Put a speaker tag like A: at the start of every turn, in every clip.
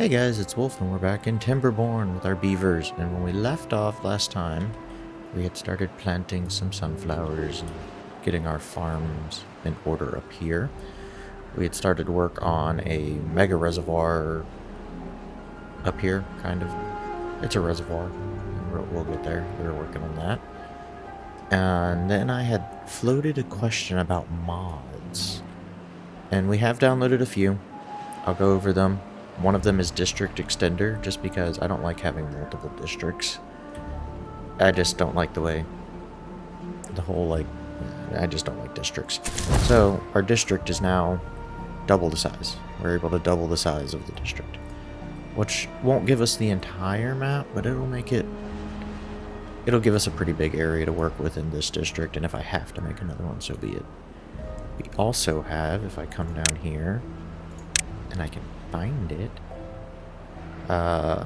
A: Hey guys, it's Wolf and we're back in Timberborn with our beavers. And when we left off last time, we had started planting some sunflowers and getting our farms in order up here. We had started work on a mega reservoir up here, kind of. It's a reservoir. We'll, get there. We were working on that. And then I had floated a question about mods. And we have downloaded a few. I'll go over them. One of them is District Extender, just because I don't like having multiple districts. I just don't like the way the whole, like, I just don't like districts. So, our district is now double the size. We're able to double the size of the district. Which won't give us the entire map, but it'll make it... It'll give us a pretty big area to work with in this district, and if I have to make another one, so be it. We also have, if I come down here, and I can find it. Uh,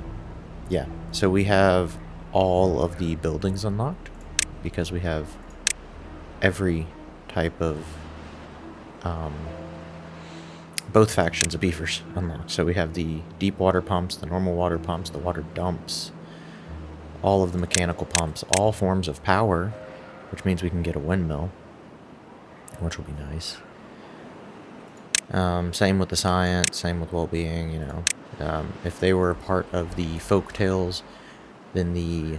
A: yeah, so we have all of the buildings unlocked because we have every type of um, both factions of beavers unlocked. So we have the deep water pumps, the normal water pumps, the water dumps, all of the mechanical pumps, all forms of power, which means we can get a windmill, which will be nice. Um, same with the science, same with well-being, you know. Um, if they were part of the Folktails, then the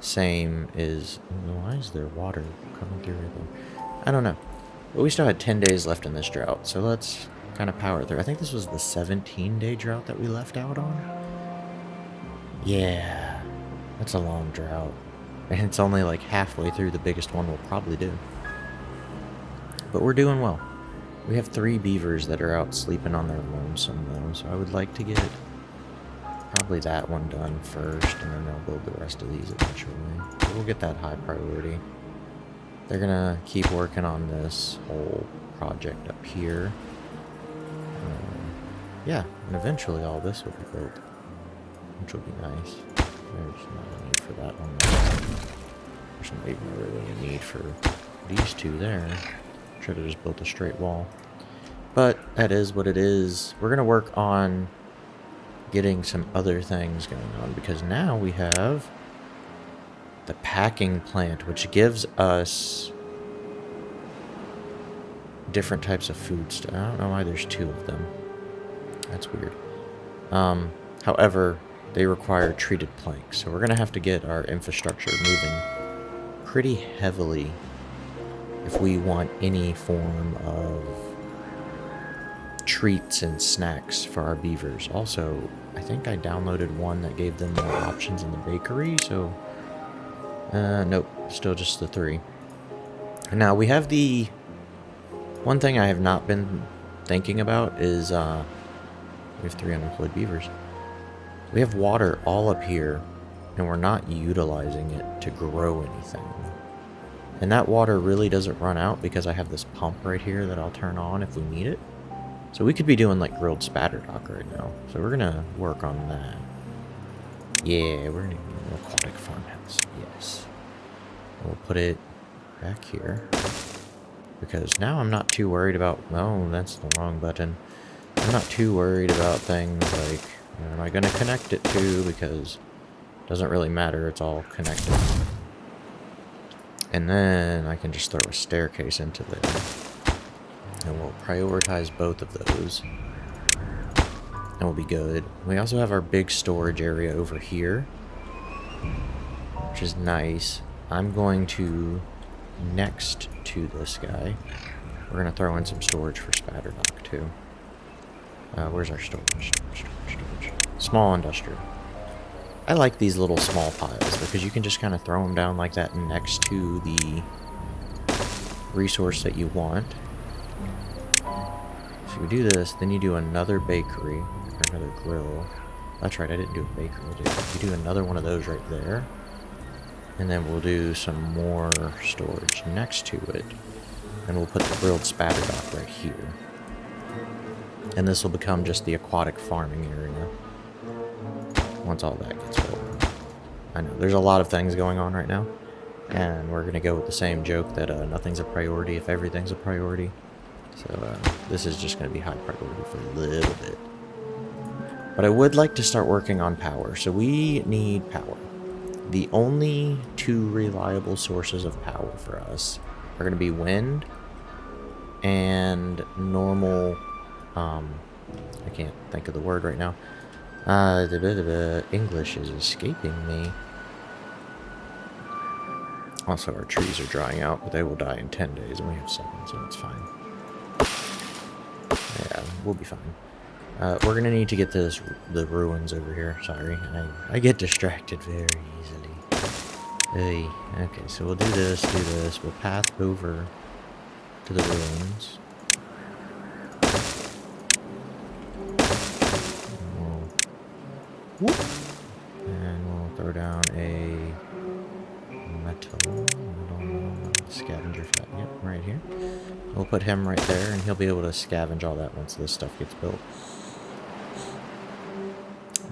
A: same is... Why is there water coming through there? I don't know. But we still had 10 days left in this drought, so let's kind of power through. I think this was the 17-day drought that we left out on. Yeah, that's a long drought. And it's only like halfway through the biggest one we'll probably do. But we're doing well. We have three beavers that are out sleeping on their lonesome though, so I would like to get probably that one done first, and then they'll build the rest of these eventually. we'll get that high priority. They're gonna keep working on this whole project up here. Um, yeah, and eventually all this will be built, which will be nice. There's not a need for that one. There's not even really a need for these two there. Should have just built a straight wall. But that is what it is. We're going to work on getting some other things going on because now we have the packing plant, which gives us different types of food stuff. I don't know why there's two of them. That's weird. Um, however, they require treated planks, so we're going to have to get our infrastructure moving pretty heavily if we want any form of treats and snacks for our beavers. Also, I think I downloaded one that gave them more options in the bakery, so... Uh, nope, still just the three. Now, we have the... One thing I have not been thinking about is, uh... We have three unemployed beavers. We have water all up here, and we're not utilizing it to grow anything. And that water really doesn't run out because I have this pump right here that I'll turn on if we need it. So we could be doing like grilled spatterdock right now. So we're gonna work on that. Yeah, we're gonna do an aquatic farmhouse. Yes. We'll put it back here. Because now I'm not too worried about... Oh, that's the wrong button. I'm not too worried about things like... Am I to connect it to? Because it doesn't really matter. It's all connected. And then I can just throw a staircase into there. And we'll prioritize both of those. And we'll be good. We also have our big storage area over here. Which is nice. I'm going to, next to this guy, we're going to throw in some storage for Spatterdock too. Uh, where's our storage? Storage, storage, storage. Small industrial. I like these little small piles because you can just kind of throw them down like that next to the resource that you want. So you do this, then you do another bakery, or another grill. That's right, I didn't do a bakery. You do another one of those right there. And then we'll do some more storage next to it. And we'll put the grilled spatterdock right here. And this will become just the aquatic farming area once all that gets built. I know, there's a lot of things going on right now, and we're going to go with the same joke that uh, nothing's a priority if everything's a priority. So uh, this is just going to be high priority for a little bit. But I would like to start working on power. So we need power. The only two reliable sources of power for us are going to be wind and normal... Um, I can't think of the word right now. Uh, da -da -da English is escaping me. Also, our trees are drying out, but they will die in 10 days, and we have 7, so it's fine. Yeah, we'll be fine. Uh, we're gonna need to get this the ruins over here. Sorry, I, I get distracted very easily. Hey, okay, so we'll do this, do this. We'll path over to the ruins. And We'll put him right there, and he'll be able to scavenge all that once this stuff gets built.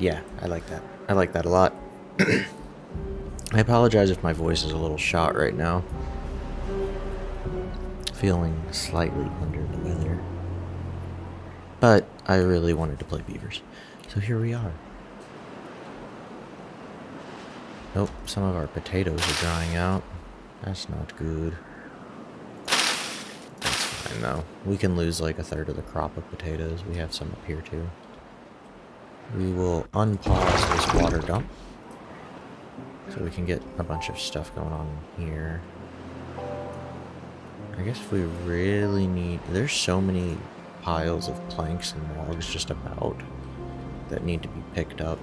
A: Yeah, I like that. I like that a lot. I apologize if my voice is a little shot right now. Feeling slightly under the weather. But I really wanted to play Beavers. So here we are. Nope, some of our potatoes are drying out. That's not good. Though. We can lose like a third of the crop of potatoes. We have some up here too. We will unpause this water dump. So we can get a bunch of stuff going on here. I guess we really need... There's so many piles of planks and logs just about that need to be picked up.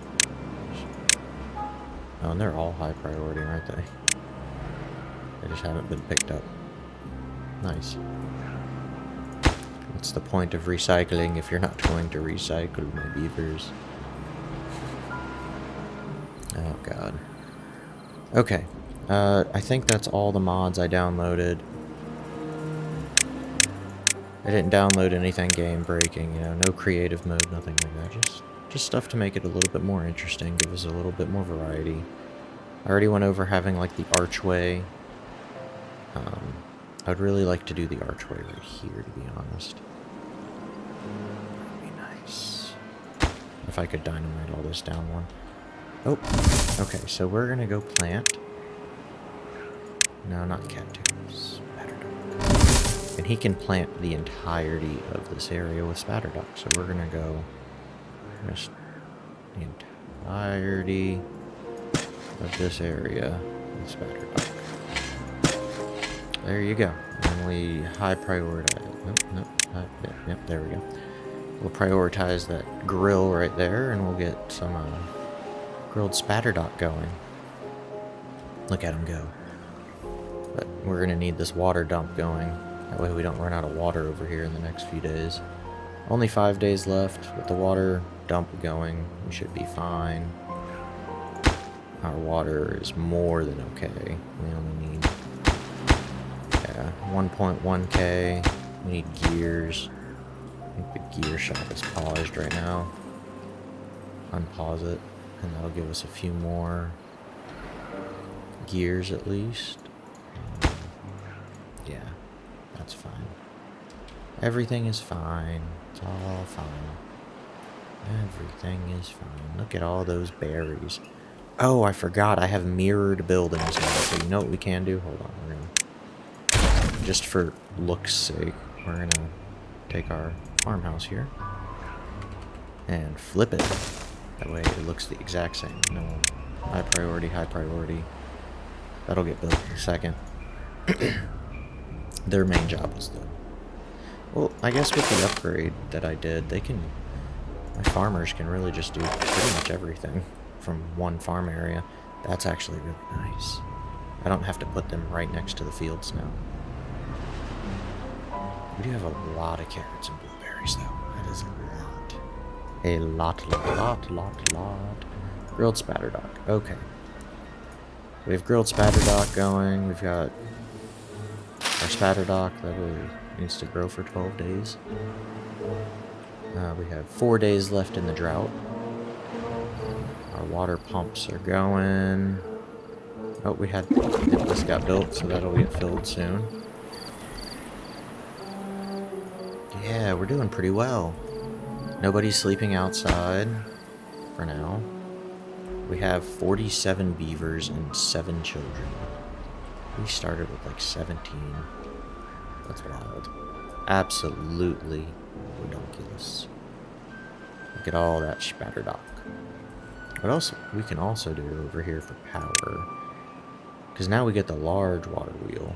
A: Oh, and they're all high priority, aren't they? They just haven't been picked up. Nice. What's the point of recycling if you're not going to recycle my beavers? Oh god. Okay. Uh, I think that's all the mods I downloaded. I didn't download anything game breaking, you know, no creative mode, nothing like that. Just just stuff to make it a little bit more interesting, give us a little bit more variety. I already went over having, like, the archway. Um, I'd really like to do the archway right here, to be honest. That'd be nice. If I could dynamite all this down one. Oh, okay, so we're gonna go plant. No, not cattails. Spatterdock. And he can plant the entirety of this area with Spatterdock, so we're gonna go just the entirety of this area with Spatterdock. There you go. We high prioritize. Nope, nope. Yep, there we go. We'll prioritize that grill right there, and we'll get some uh, grilled Spatterdock going. Look at him go. But we're going to need this water dump going. That way we don't run out of water over here in the next few days. Only five days left with the water dump going. We should be fine. Our water is more than okay. We only need yeah, 1.1k. We need gears. I think the gear shop is paused right now. Unpause it, and that'll give us a few more gears at least. Yeah, that's fine. Everything is fine. It's all fine. Everything is fine. Look at all those berries. Oh, I forgot. I have mirrored buildings now. So you know what we can do? Hold on. We're gonna, just for looks sake, we're gonna take our farmhouse here and flip it. That way it looks the exact same. No high priority, high priority. That'll get built in a second. Their main job is the... Well, I guess with the upgrade that I did, they can... My farmers can really just do pretty much everything from one farm area. That's actually really nice. I don't have to put them right next to the fields now. We do have a lot of carrots and blueberries, though. That is a lot. A lot, lot, lot, lot, lot. Grilled spatterdock. Okay. We have grilled spatterdock going. We've got our spatterdock that needs to grow for 12 days. Uh, we have four days left in the drought. Our water pumps are going. Oh, we had this got built, so that'll get filled soon. Yeah, we're doing pretty well. Nobody's sleeping outside. for now. We have 47 beavers and 7 children. We started with like 17. That's wild. Absolutely ridiculous. Look at all that spatterdock. What else we can also do over here for power? Because now we get the large water wheel.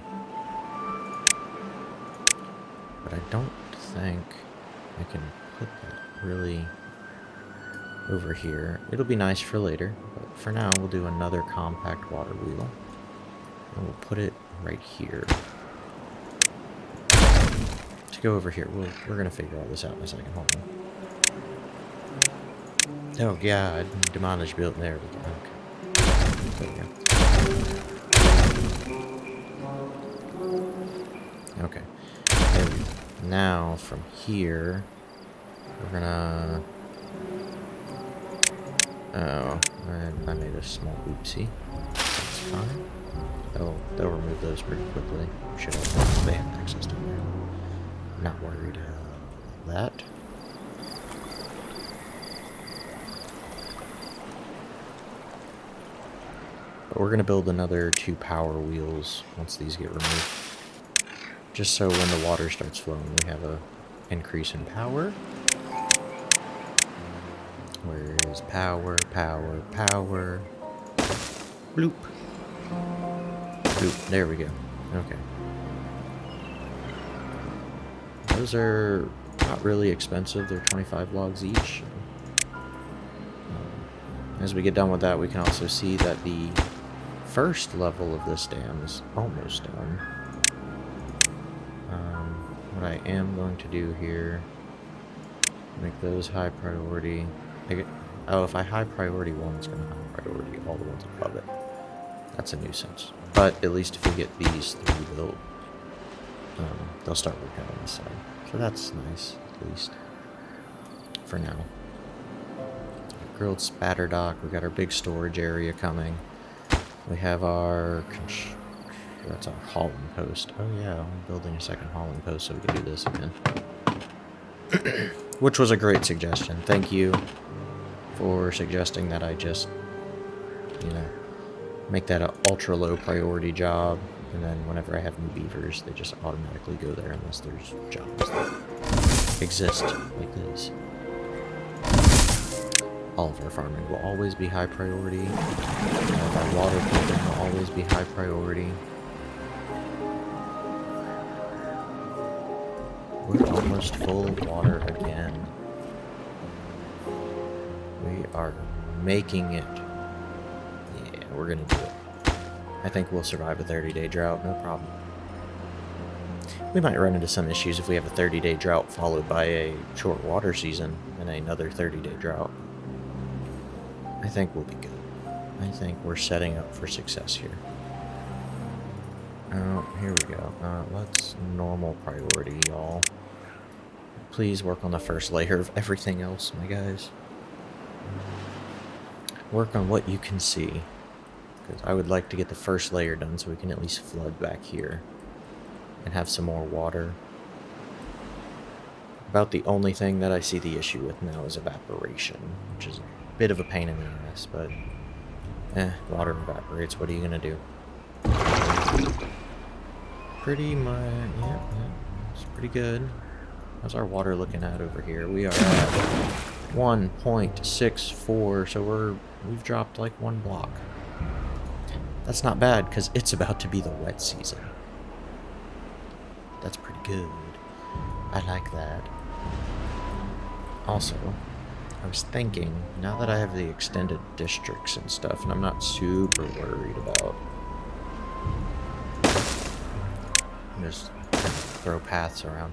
A: But I don't think I can put that really over here. It'll be nice for later, but for now we'll do another compact water wheel. And we'll put it right here. To go over here, we'll, we're going to figure all this out in a second. Hold on. Oh god, demolished built there we go. Okay. There we go. Okay. Now from here we're gonna Oh, I, I made a small oopsie. That's fine. They'll they'll remove those pretty quickly. Should have they have access to them. Not worried about that. But we're to build another two power wheels once these get removed. Just so when the water starts flowing, we have a increase in power. Where is power, power, power? Bloop. Bloop. There we go. Okay. Those are not really expensive. They're 25 logs each. Um, as we get done with that, we can also see that the first level of this dam is almost done. I am going to do here, make those high priority. Get, oh, if I high priority one, it's going to high priority all the ones above it. That's a nuisance. But at least if we get these three built, um, they'll start working on this side. So that's nice, at least. For now. Grilled spatter dock. We got our big storage area coming. We have our... That's our hauling post. Oh yeah, I'm building a second hauling post so we can do this again. Which was a great suggestion. Thank you for suggesting that I just, you know, make that an ultra low priority job. And then whenever I have new beavers, they just automatically go there unless there's jobs that exist like this all of our farming will always be high priority. Of our water pumping will always be high priority. Almost full of water again. We are making it. Yeah, we're gonna do it. I think we'll survive a 30-day drought, no problem. We might run into some issues if we have a 30-day drought followed by a short water season and another 30-day drought. I think we'll be good. I think we're setting up for success here. Oh, here we go. Uh, let's normal priority, y'all. Please work on the first layer of everything else, my guys. Work on what you can see. Because I would like to get the first layer done so we can at least flood back here. And have some more water. About the only thing that I see the issue with now is evaporation, which is a bit of a pain in the ass, but eh, water evaporates. What are you gonna do? Pretty much, yeah, yeah, it's pretty good. How's our water looking at over here? We are at 1.64, so we're we've dropped like one block. That's not bad because it's about to be the wet season. That's pretty good. I like that. Also, I was thinking, now that I have the extended districts and stuff, and I'm not super worried about just throw paths around.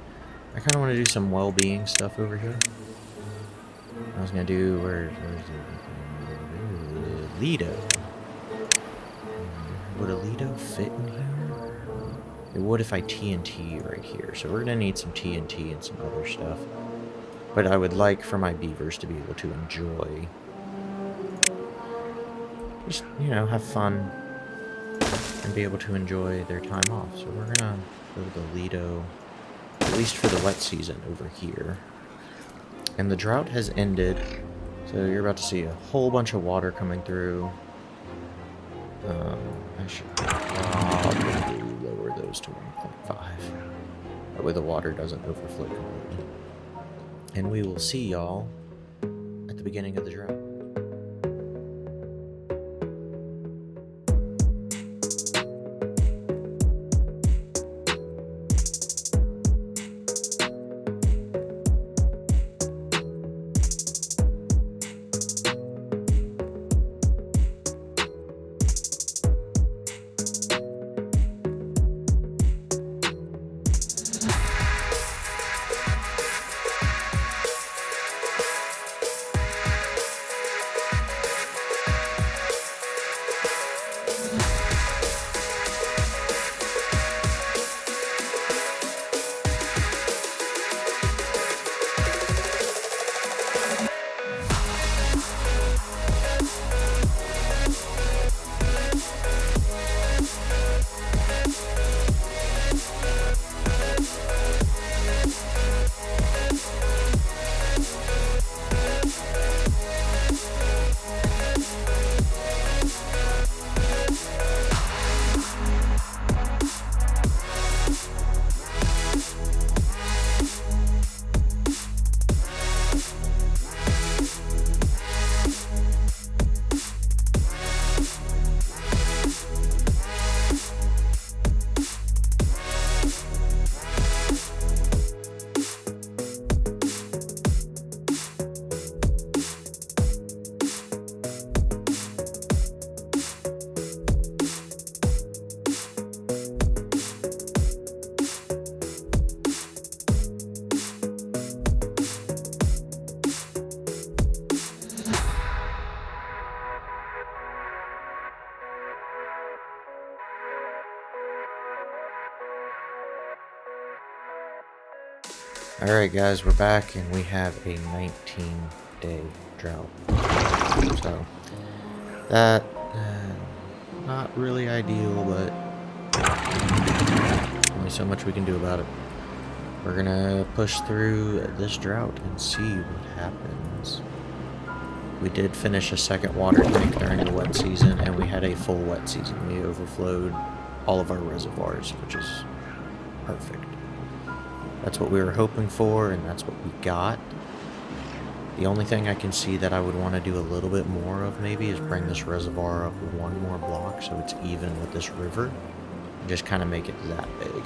A: I kind of want to do some well-being stuff over here. I was going to do, where, where's the, Lido. Would a Lido fit in here? It would if I TNT right here. So we're going to need some TNT and some other stuff. But I would like for my beavers to be able to enjoy. Just, you know, have fun. And be able to enjoy their time off. So we're gonna build a Lido, at least for the wet season over here. And the drought has ended, So you're about to see a whole bunch of water coming through. Um, I should probably lower those to 1.5. That way the water doesn't overflow completely. And we will see y'all at the beginning of the drought. Alright guys, we're back and we have a 19 day drought. So, that, uh, not really ideal, but only so much we can do about it. We're gonna push through this drought and see what happens. We did finish a second water tank during the wet season, and we had a full wet season. We overflowed all of our reservoirs, which is perfect. That's what we were hoping for, and that's what we got. The only thing I can see that I would want to do a little bit more of maybe is bring this reservoir up one more block so it's even with this river. Just kind of make it that big.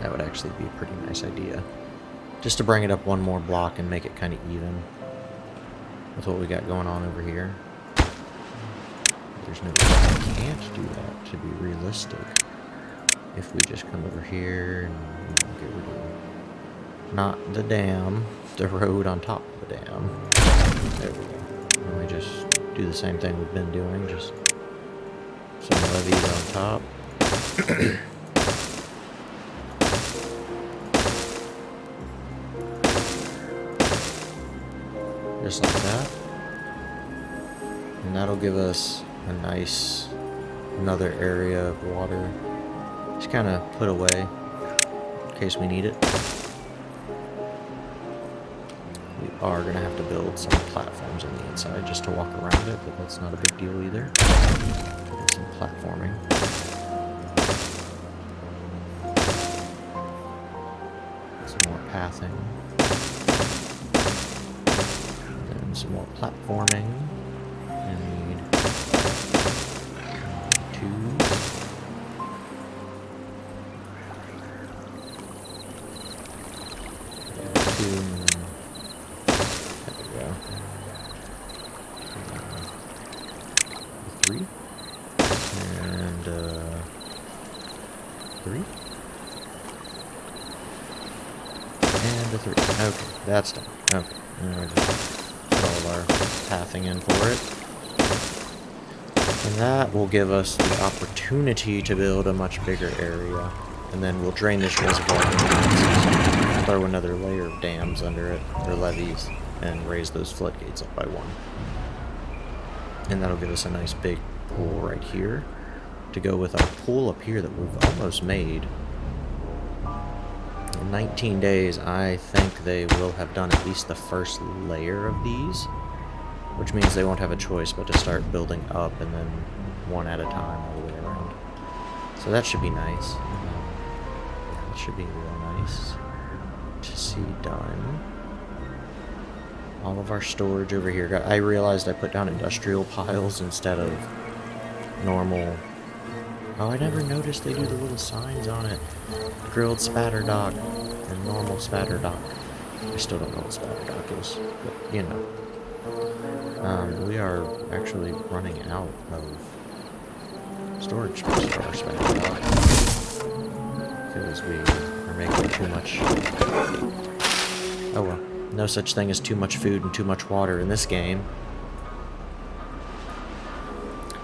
A: That would actually be a pretty nice idea. Just to bring it up one more block and make it kind of even with what we got going on over here. There's no I can't do that to be realistic if we just come over here and get rid of not the dam, the road on top of the dam. There we go. And we just do the same thing we've been doing, just some levees on top. just like that. And that'll give us a nice another area of water just kind of put away in case we need it. We are going to have to build some platforms on the inside just to walk around it, but that's not a big deal either. Some platforming. Some more pathing. And some more platforming. That's done. Okay. And we just put all our pathing in for it. And that will give us the opportunity to build a much bigger area. And then we'll drain this reservoir throw another layer of dams under it, or levees, and raise those floodgates up by one. And that'll give us a nice big pool right here to go with our pool up here that we've almost made. In 19 days, I think they will have done at least the first layer of these, which means they won't have a choice but to start building up and then one at a time all the way around. So that should be nice. That should be real nice to see done. All of our storage over here. I realized I put down industrial piles instead of normal Oh, I never noticed they do the little signs on it. Grilled spatter dock and normal spatter dock. I still don't know what spatter dock is, but you know. Um, we are actually running out of storage space for our spatter dock. Because we are making too much... Oh well. No such thing as too much food and too much water in this game.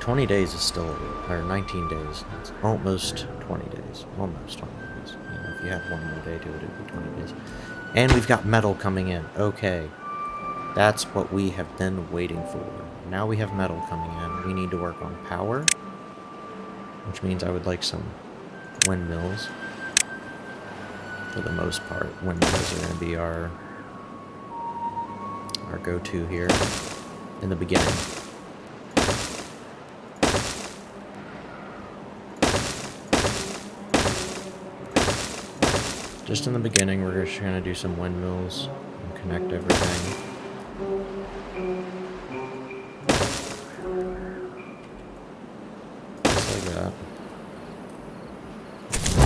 A: 20 days is still, or 19 days. It's almost 20 days. Almost 20 days. You know, if you have one more day to it, it'd be 20 days. And we've got metal coming in. Okay. That's what we have been waiting for. Now we have metal coming in. We need to work on power. Which means I would like some windmills. For the most part, windmills are going to be our, our go-to here in the beginning. Just in the beginning, we're just going to do some windmills and connect everything. Just like that.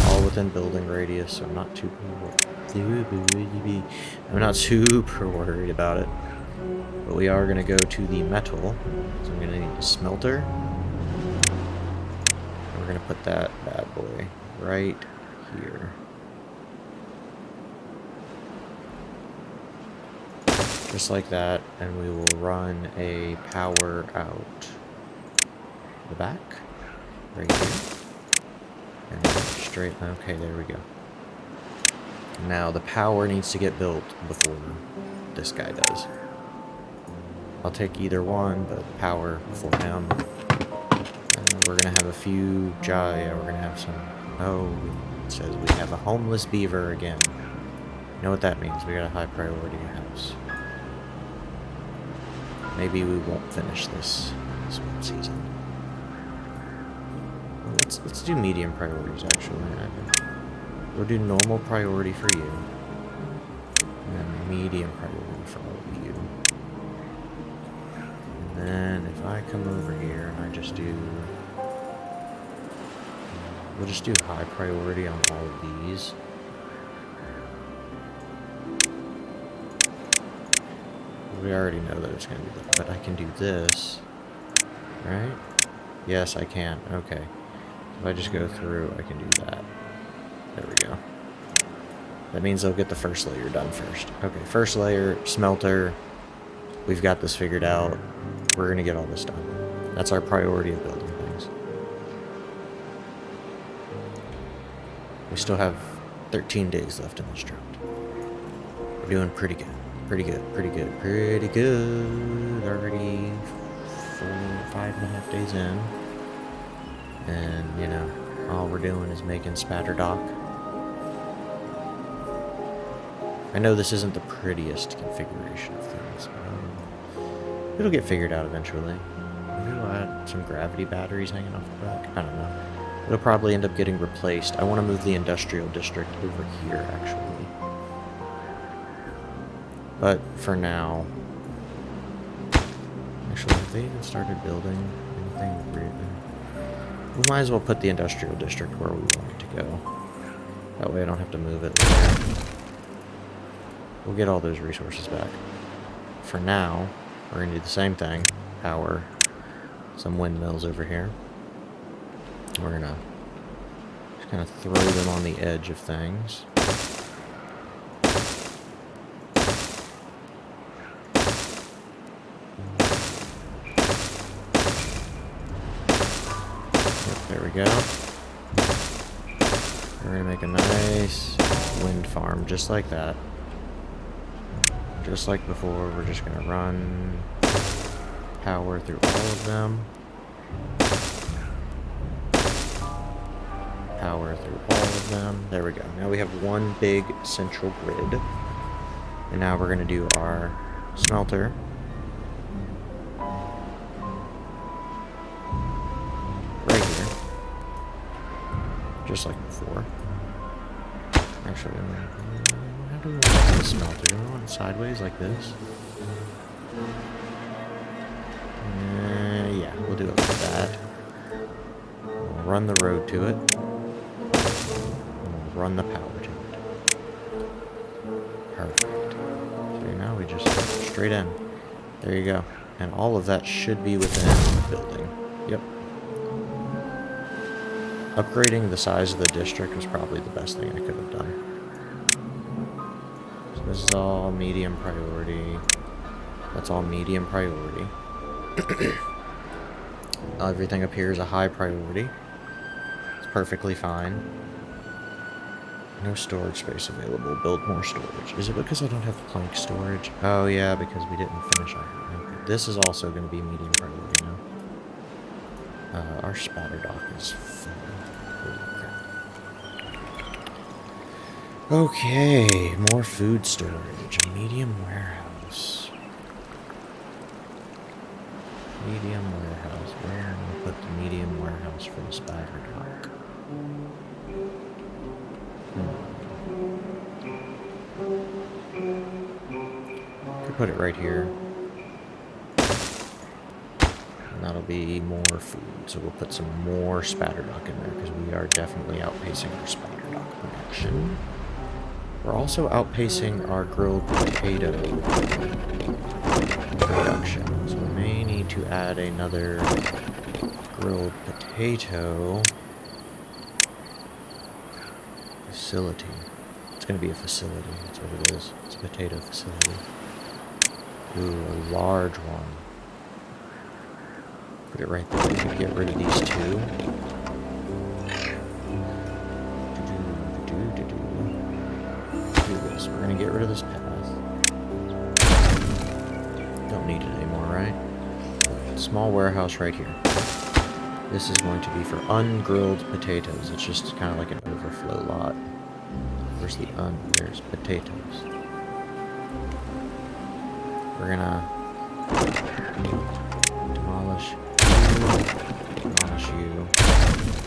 A: All within building radius, so I'm not too... I'm not super worried about it. But we are going to go to the metal. So I'm going to need a smelter. And we're going to put that bad boy right here. Just like that, and we will run a power out the back, right here. And straight, okay, there we go. Now the power needs to get built before this guy does. I'll take either one, but power before him. And we're gonna have a few Jaya, we're gonna have some, oh, it says we have a homeless beaver again. You know what that means, we got a high priority house. Maybe we won't finish this, this season. Let's let's do medium priorities actually. We'll do normal priority for you. And then medium priority for all of you. And then if I come over here and I just do we'll just do high priority on all of these. We already know that it's going to be that. But I can do this, right? Yes, I can. Okay. If I just go through, I can do that. There we go. That means they'll get the first layer done first. Okay, first layer, smelter. We've got this figured out. We're going to get all this done. That's our priority of building things. We still have 13 days left in this drought. We're doing pretty good. Pretty good, pretty good, pretty good. Already four, five and a half days in. And, you know, all we're doing is making spatter dock. I know this isn't the prettiest configuration of things, but um, it'll get figured out eventually. Maybe we'll add some gravity batteries hanging off the back. I don't know. It'll probably end up getting replaced. I want to move the industrial district over here, actually. But for now... Actually, have they even started building anything really? We might as well put the industrial district where we want it to go. That way I don't have to move it later. We'll get all those resources back. For now, we're going to do the same thing. Power some windmills over here. We're going to just kind of throw them on the edge of things. Go. We're gonna make a nice wind farm just like that. Just like before, we're just gonna run power through all of them. power through all of them. There we go. Now we have one big central grid. And now we're to do our smelter. Just like before. Actually, how do we want the smelter? Do we want it sideways like this? Uh, yeah, we'll do it like that. We'll run the road to it. We'll run the power to it. Perfect. So now we just straight in. There you go. And all of that should be within the building. Upgrading the size of the district was probably the best thing I could have done. So this is all medium priority. That's all medium priority. Everything up here is a high priority. It's perfectly fine. No storage space available. Build more storage. Is it because I don't have plank storage? Oh yeah, because we didn't finish our... Okay. This is also going to be medium priority our spatter dock is full. Okay, more food storage. Medium warehouse. Medium warehouse. Where am I put the medium warehouse for the spatter dock? Hmm. Could put it right here. And that'll be more food. So we'll put some more spatter dock in there because we are definitely outpacing our spatter dock production. We're also outpacing our grilled potato production. So we may need to add another grilled potato facility. It's going to be a facility. That's what it is. It's a potato facility. Ooh, a large one. Put it right there. Get rid of these two. Do this. We're going to get rid of this path. Don't need it anymore, right? Small warehouse right here. This is going to be for ungrilled potatoes. It's just kind of like an overflow lot. Where's the un? There's potatoes. We're gonna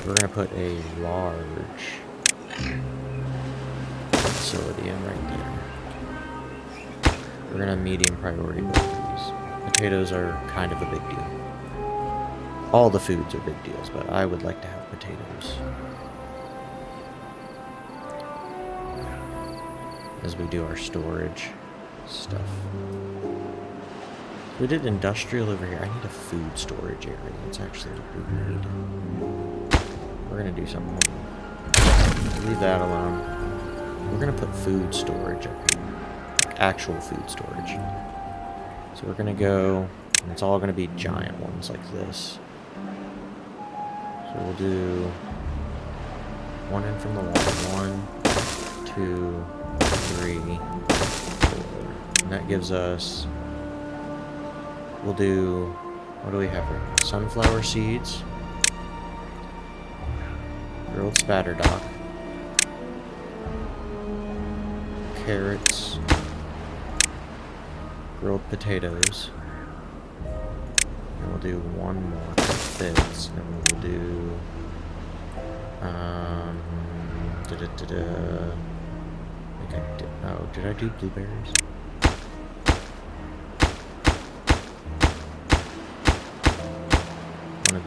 A: We're gonna put a large facility in right there. We're gonna medium priority. Potatoes are kind of a big deal. All the foods are big deals, but I would like to have potatoes. As we do our storage stuff. We did industrial over here. I need a food storage area. That's actually what we need. We're gonna do something. Leave that alone. We're gonna put food storage. Actual food storage. So we're gonna go, and it's all gonna be giant ones like this. So we'll do one in from the wall. One, two, three, four. And that gives us... We'll do... What do we have now? Sunflower seeds. Grilled spatter dock. Carrots. Grilled potatoes. And we'll do one more fits, and we'll do... Um... Da -da -da -da. I think I did, oh, did I do blueberries?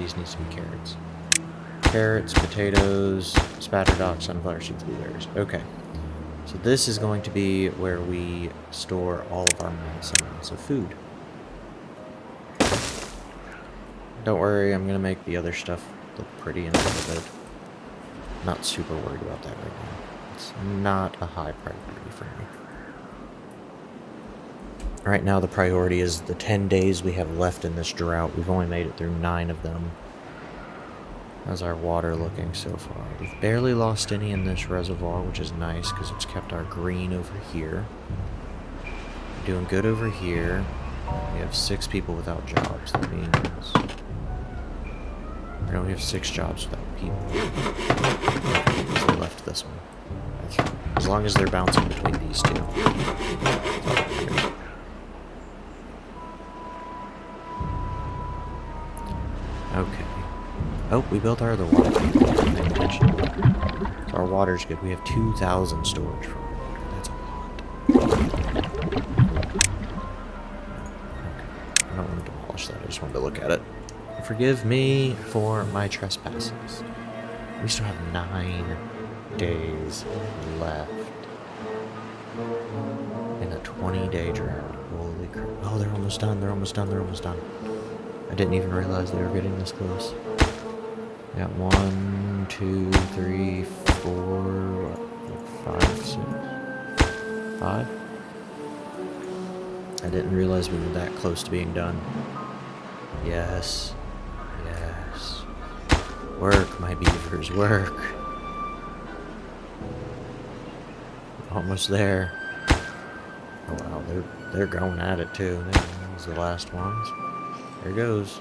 A: These need to be carrots. Carrots, potatoes, spatter dock, sunflower seeds, blueberries. Okay. So this is going to be where we store all of our mass amounts of food. Don't worry, I'm gonna make the other stuff look pretty in a little bit. Not super worried about that right now. It's not a high priority for me. Right now the priority is the 10 days we have left in this drought. We've only made it through 9 of them. How's our water looking so far? We've barely lost any in this reservoir, which is nice because it's kept our green over here. We're doing good over here. We have six people without jobs. That means know we have six jobs without people. They left this one. As long as they're bouncing between these two. Okay. Oh, we built our other water our water's good. We have 2,000 storage for water. That's a lot. Okay. I don't want to demolish that. I just wanted to look at it. Forgive me for my trespasses. We still have nine days left in a 20-day drought. Holy crap. Oh, they're almost done. They're almost done. They're almost done. I didn't even realize they were getting this close. Got one, two, three, four, what, five, six, five. I didn't realize we were that close to being done. Yes. Yes. Work, my beavers, work. Almost there. Oh wow, they're they're going at it too. Those are the last ones. There goes.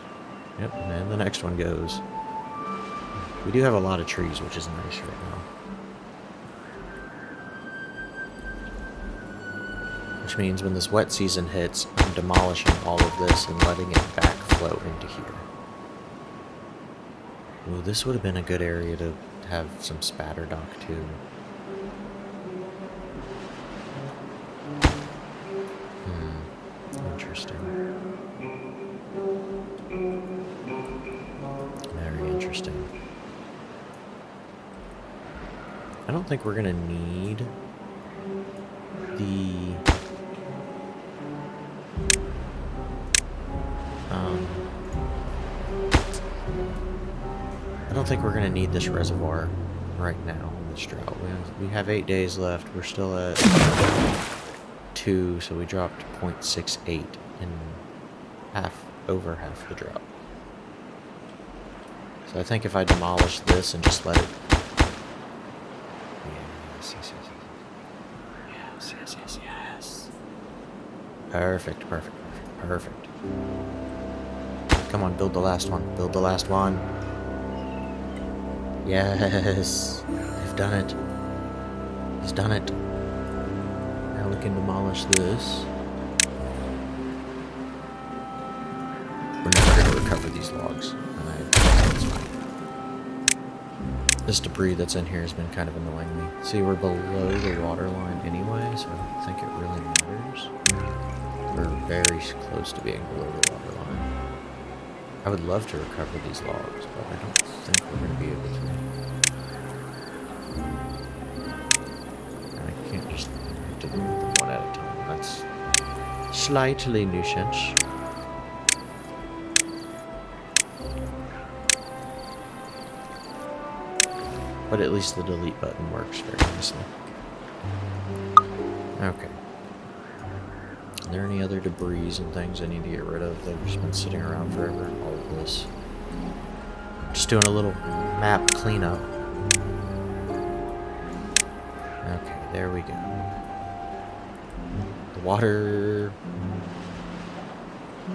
A: Yep, and then the next one goes. We do have a lot of trees, which is nice right now. Which means when this wet season hits, I'm demolishing all of this and letting it backflow into here. Ooh, this would have been a good area to have some Spadderdock too. I we're gonna need the um I don't think we're gonna need this reservoir right now in this drought. We have, we have eight days left. We're still at two, so we dropped 0.68 in half over half the drought. So I think if I demolish this and just let it Yes, yes, yes, yes. Yes, yes, yes, yes. Perfect, perfect, perfect, perfect. Come on, build the last one. Build the last one. Yes. I've done it. He's done it. Now we can demolish this. We're never going to recover these logs. And I, that's fine. This debris that's in here has been kind of annoying me. See, we're below the water line anyway, so I don't think it really matters. We're very close to being below the water line. I would love to recover these logs, but I don't think we're going to be able to. And I can't just I have to move them one at a time. That's slightly nuisance. But at least the delete button works very nicely. Okay. Are there any other debris and things I need to get rid of that have just been sitting around forever? All of this. Just doing a little map cleanup. Okay, there we go. The water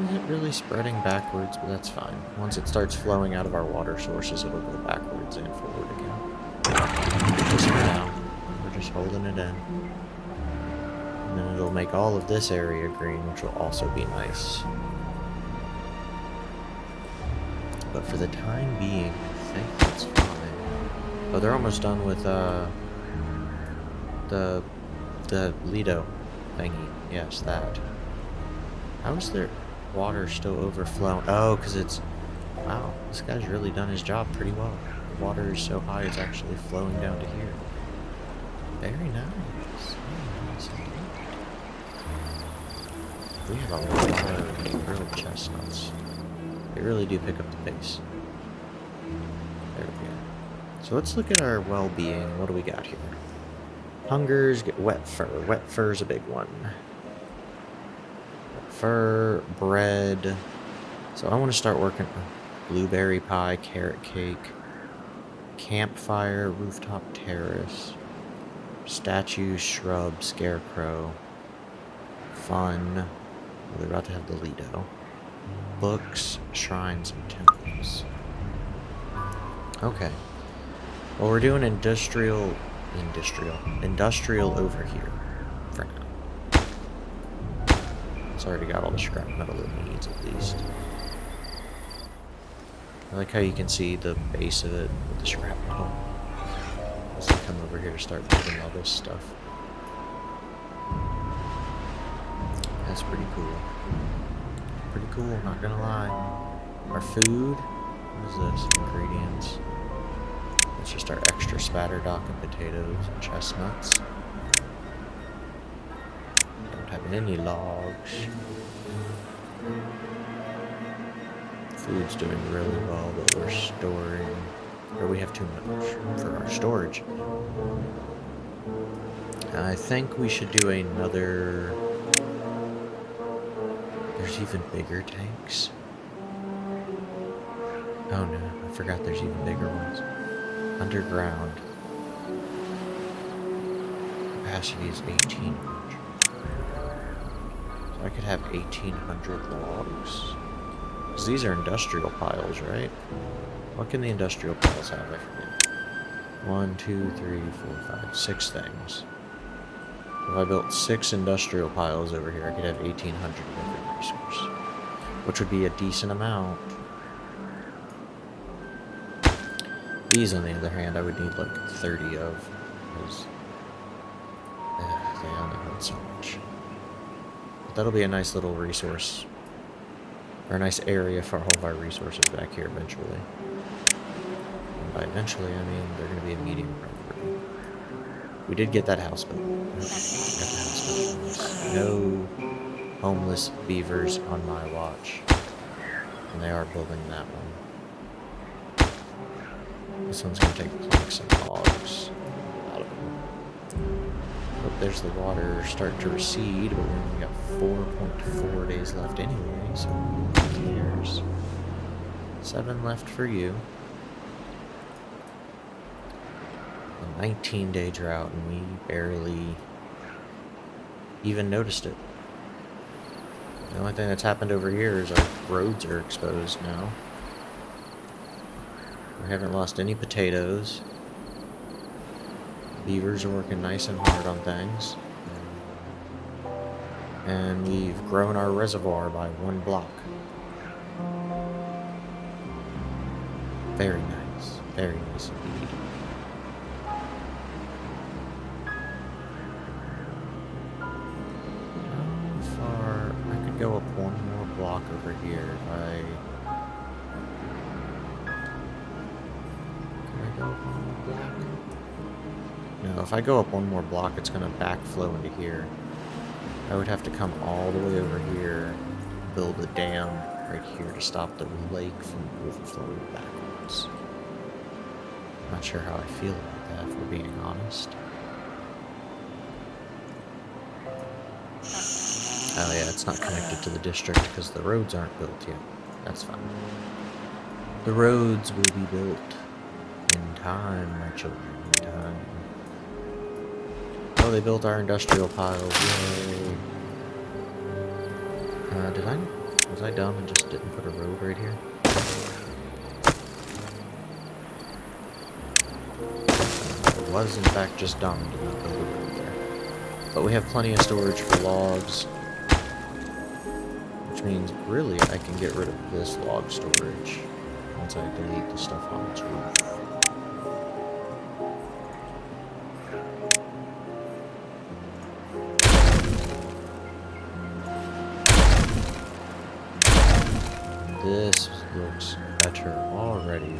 A: isn't really spreading backwards, but that's fine. Once it starts flowing out of our water sources, it'll go backwards and forward again. Just for now, we're just holding it in. And then it'll make all of this area green, which will also be nice. But for the time being, I think that's fine. Oh, they're almost done with, uh, the, the Lido thingy. Yes, that. How is their water still overflowing? Oh, because it's, wow, this guy's really done his job pretty well. Water is so high, it's actually flowing down to here. Very nice. We have a lot of grilled chestnuts. They really do pick up the pace. There we go. So let's look at our well-being. What do we got here? Hungers, get wet fur. Wet fur's a big one. Wet fur, bread. So I want to start working blueberry pie, carrot cake, campfire, rooftop terrace, statue, shrub, scarecrow, fun. We're about to have the Lido. Books, shrines, and temples. Okay. Well, we're doing industrial, industrial, industrial over here for now. It's already got all the scrap metal it needs, at least. I like how you can see the base of it with the scrap metal. As I come over here to start building all this stuff. That's pretty cool. Pretty cool, not gonna lie. Our food, what is this? Ingredients. It's just our extra Spadderdock and potatoes and chestnuts. Don't have any logs. Food's doing really well, but we're storing, or we have too much for our storage. I think we should do another... There's even bigger tanks. Oh no, I forgot there's even bigger ones underground. Capacity is 1800. So I could have 1800 logs. Because these are industrial piles, right? What can the industrial piles have? I forget. One, two, three, four, five, six things. If I built six industrial piles over here, I could have 1800 of every resource. Which would be a decent amount. These, on the other hand, I would need like 30 of, because uh, they only so much. But that'll be a nice little resource, or a nice area for all of our resources back here eventually. And by eventually, I mean they're going to be a medium priority. We did get that house built. House built. No homeless beavers on my watch. And they are building that one. This one's gonna take planks and logs there's the water starting to recede, but we only got 4.4 days left anyway, so years. Seven left for you. A 19 day drought, and we barely even noticed it. The only thing that's happened over here is our roads are exposed now. We haven't lost any potatoes. Beavers are working nice and hard on things. And we've grown our reservoir by one block. Very nice. Very nice if I go up one more block, it's going to backflow into here. I would have to come all the way over here, build a dam right here to stop the lake from overflowing backwards. Not sure how I feel about that, if we're being honest. Oh yeah, it's not connected to the district because the roads aren't built yet. That's fine. The roads will be built in time, my children, in time. They built our industrial pile. Yay. Uh, did I... Was I dumb and just didn't put a road right here? I was, in fact, just dumb to not build a road there. But we have plenty of storage for logs. Which means, really, I can get rid of this log storage once I delete the stuff on its roof. This looks better already.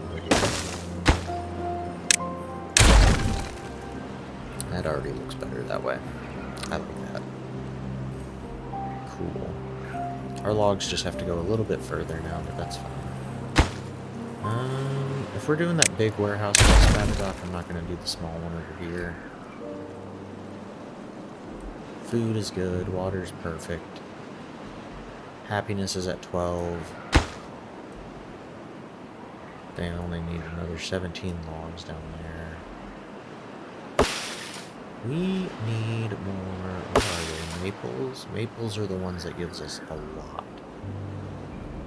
A: That already looks better that way. I like that. Cool. Our logs just have to go a little bit further now, but that's fine. Um, if we're doing that big warehouse Spadderdock, I'm not going to do the small one over here. Food is good, water's perfect. Happiness is at 12. They only need another 17 logs down there. We need more, what are they, maples? Maples are the ones that gives us a lot.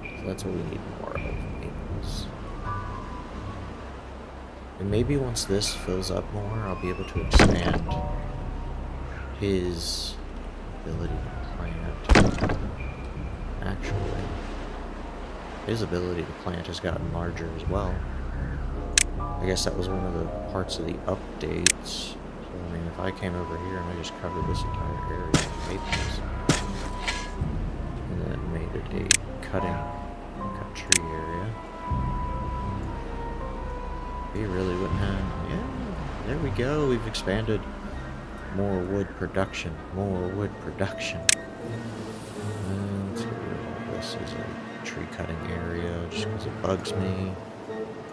A: So that's what we need more of, maples. And maybe once this fills up more, I'll be able to expand his ability to plant. Actually, his ability to plant has gotten larger as well. I guess that was one of the parts of the updates. So, I mean, if I came over here and I just covered this entire area with maples, and then made it a cutting, cut tree area, we really wouldn't have... Yeah, there we go. We've expanded more wood production. More wood production. And this is a tree cutting area just because it bugs me.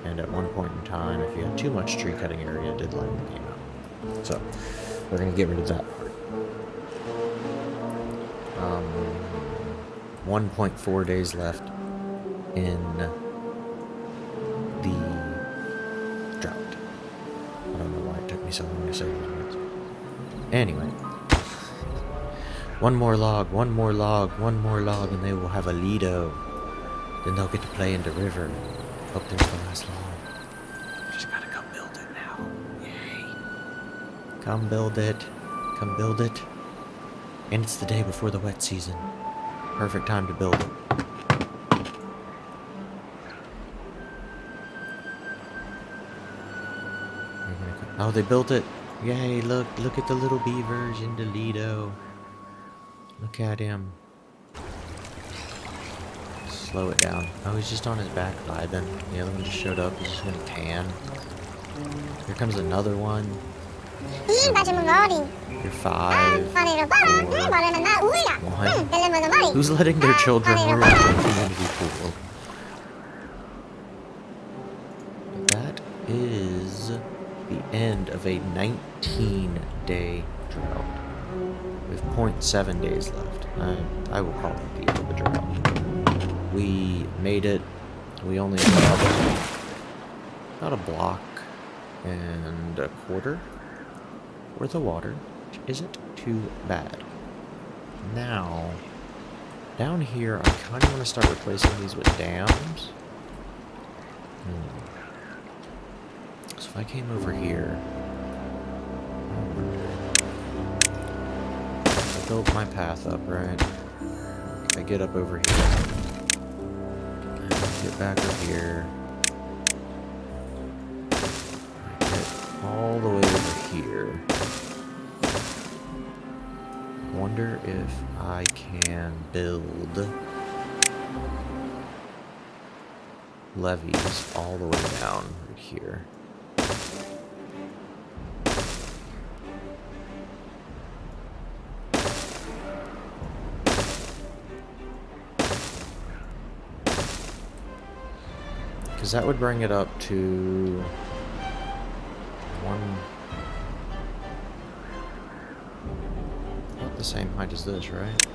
A: And at one point in time, if you had too much tree cutting area, it did line the game out. So, we're going to get rid of that part. Um, 1.4 days left in the drought. I don't know why it took me so long to say that. Anyway. One more log, one more log, one more log, and they will have a Lido. Then they'll get to play in the river. Hope there's the last log. Just gotta come build it now. Yay. Come build it. Come build it. And it's the day before the wet season. Perfect time to build it. Oh, they built it. Yay, look, look at the little beavers in the Lido. Look at him. Slow it down. Oh, he's just on his back vibing. The other one just showed up. He's just gonna tan. Here comes another one. You're five. Four, one. Who's letting their children rule the community pool? That is the end of a 19-day drought. We have 0.7 days left. I, I will call it the end of the drought. We made it. We only got about a block and a quarter worth of water, which isn't too bad. Now, down here, I kind of want to start replacing these with dams. Hmm. So if I came over here, I built my path up, right? I get up over here. Get back up here. Get all the way over here. Wonder if I can build levees all the way down right here. Because that would bring it up to one... About the same height as this, right?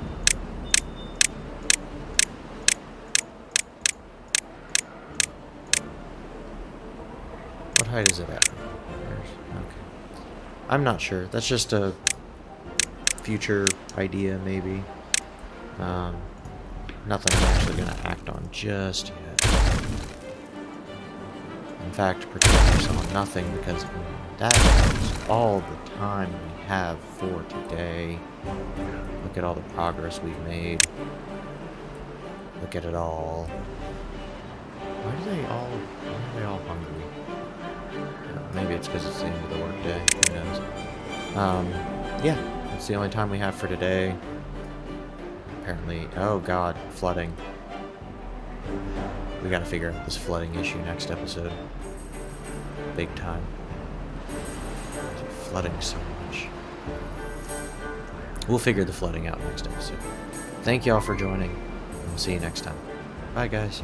A: What height is it at? okay. I'm not sure. That's just a future idea, maybe. Um, nothing I'm actually going to act on just yet fact, protect on nothing because that is all the time we have for today. Look at all the progress we've made. Look at it all. Why are they all, why are they all hungry? maybe it's because it's the end of the workday, who knows. Um, yeah, it's the only time we have for today. Apparently, oh god, flooding. We gotta figure out this flooding issue next episode. Big time. flooding so much. We'll figure the flooding out next episode. Thank y'all for joining. We'll see you next time. Bye, guys.